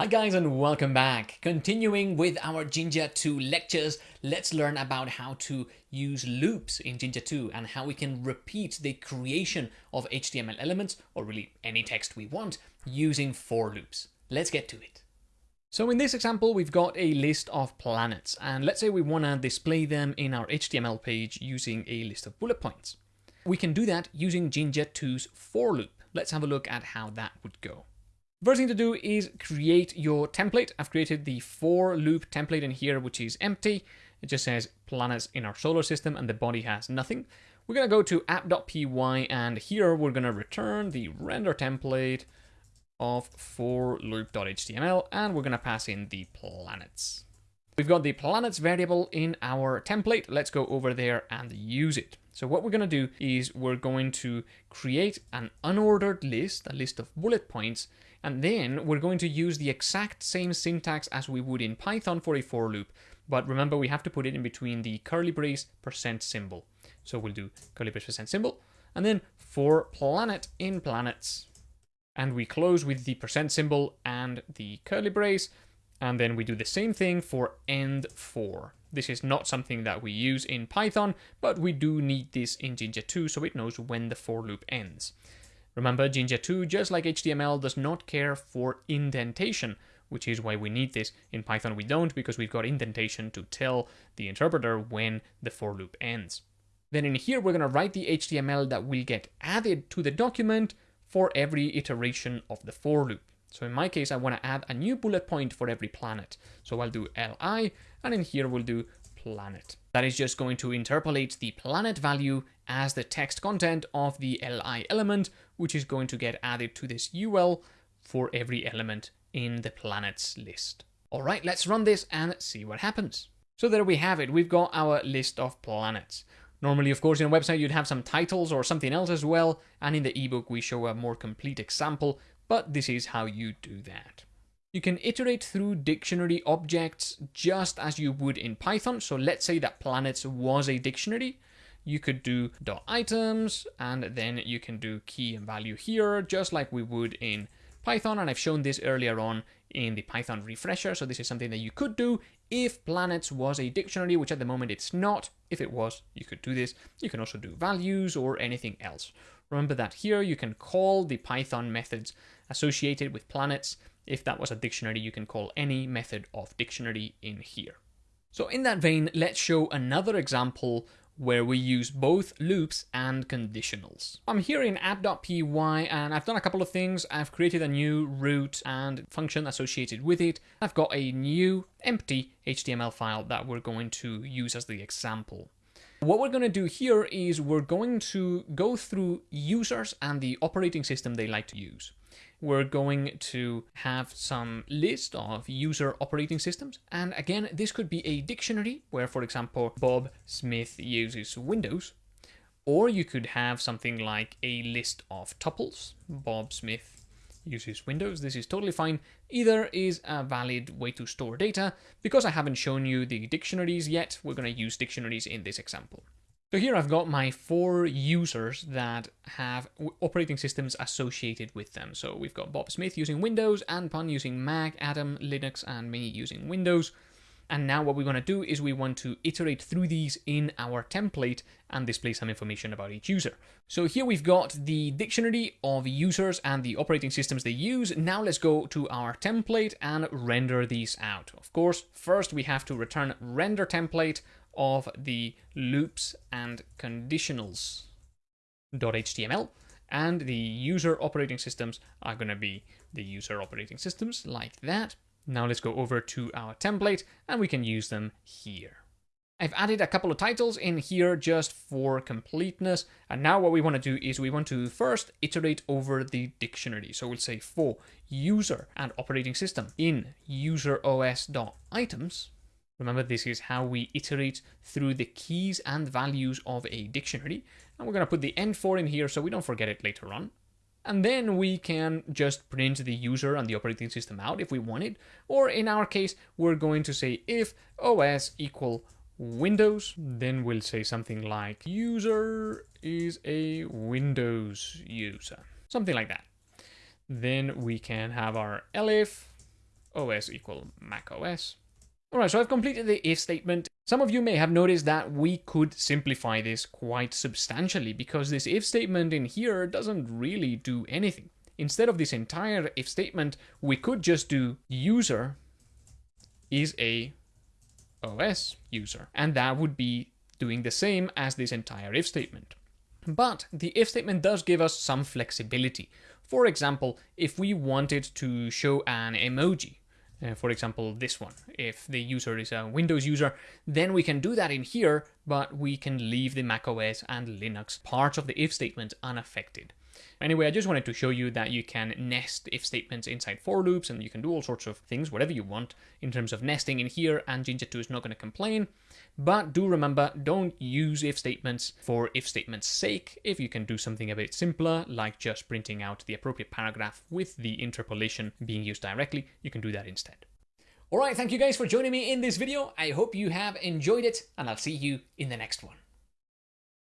Hi guys and welcome back. Continuing with our Jinja 2 lectures, let's learn about how to use loops in Jinja 2 and how we can repeat the creation of HTML elements, or really any text we want, using for loops. Let's get to it. So in this example, we've got a list of planets, and let's say we want to display them in our HTML page using a list of bullet points. We can do that using Jinja 2's for loop. Let's have a look at how that would go. First thing to do is create your template. I've created the for loop template in here, which is empty. It just says planets in our solar system and the body has nothing. We're going to go to app.py and here we're going to return the render template of for loop.html and we're going to pass in the planets. We've got the planets variable in our template. Let's go over there and use it. So what we're going to do is we're going to create an unordered list, a list of bullet points, and then we're going to use the exact same syntax as we would in Python for a for loop. But remember, we have to put it in between the curly brace percent symbol. So we'll do curly brace percent symbol, and then for planet in planets. And we close with the percent symbol and the curly brace, and then we do the same thing for end for. This is not something that we use in Python, but we do need this in Jinja 2 so it knows when the for loop ends. Remember, Jinja 2, just like HTML, does not care for indentation, which is why we need this. In Python we don't, because we've got indentation to tell the interpreter when the for loop ends. Then in here, we're going to write the HTML that will get added to the document for every iteration of the for loop. So in my case, I want to add a new bullet point for every planet. So I'll do li, and in here we'll do planet. That is just going to interpolate the planet value as the text content of the li element, which is going to get added to this UL for every element in the planets list. All right, let's run this and see what happens. So there we have it. We've got our list of planets. Normally, of course, in a website, you'd have some titles or something else as well. And in the ebook, we show a more complete example, but this is how you do that. You can iterate through dictionary objects just as you would in Python. So let's say that planets was a dictionary. You could do dot items and then you can do key and value here, just like we would in Python. And I've shown this earlier on in the Python refresher. So this is something that you could do if planets was a dictionary, which at the moment it's not. If it was, you could do this. You can also do values or anything else. Remember that here you can call the Python methods associated with planets if that was a dictionary, you can call any method of dictionary in here. So in that vein, let's show another example where we use both loops and conditionals. I'm here in app.py and I've done a couple of things. I've created a new route and function associated with it. I've got a new empty HTML file that we're going to use as the example. What we're going to do here is we're going to go through users and the operating system they like to use we're going to have some list of user operating systems. And again, this could be a dictionary where, for example, Bob Smith uses Windows. Or you could have something like a list of tuples. Bob Smith uses Windows. This is totally fine. Either is a valid way to store data. Because I haven't shown you the dictionaries yet, we're going to use dictionaries in this example. So here I've got my four users that have operating systems associated with them. So we've got Bob Smith using Windows, Anpun using Mac, Adam, Linux, and me using Windows. And now what we want to do is we want to iterate through these in our template and display some information about each user. So here we've got the dictionary of users and the operating systems they use. Now let's go to our template and render these out. Of course, first we have to return render template of the loops and conditionals.html and the user operating systems are going to be the user operating systems like that. Now let's go over to our template and we can use them here. I've added a couple of titles in here just for completeness. And now what we want to do is we want to first iterate over the dictionary. So we'll say for user and operating system in useros.items Remember, this is how we iterate through the keys and values of a dictionary. And we're going to put the end for in here so we don't forget it later on. And then we can just print the user and the operating system out if we want it. Or in our case, we're going to say if os equal Windows, then we'll say something like user is a Windows user, something like that. Then we can have our elif OS equal Mac OS. Alright, so I've completed the if statement. Some of you may have noticed that we could simplify this quite substantially because this if statement in here doesn't really do anything. Instead of this entire if statement, we could just do user is a OS user. And that would be doing the same as this entire if statement. But the if statement does give us some flexibility. For example, if we wanted to show an emoji, uh, for example, this one, if the user is a Windows user, then we can do that in here, but we can leave the macOS and Linux parts of the if statement unaffected. Anyway, I just wanted to show you that you can nest if statements inside for loops and you can do all sorts of things, whatever you want in terms of nesting in here and Jinja 2 is not going to complain. But do remember, don't use if statements for if statements sake. If you can do something a bit simpler, like just printing out the appropriate paragraph with the interpolation being used directly, you can do that instead. Alright, thank you guys for joining me in this video. I hope you have enjoyed it and I'll see you in the next one.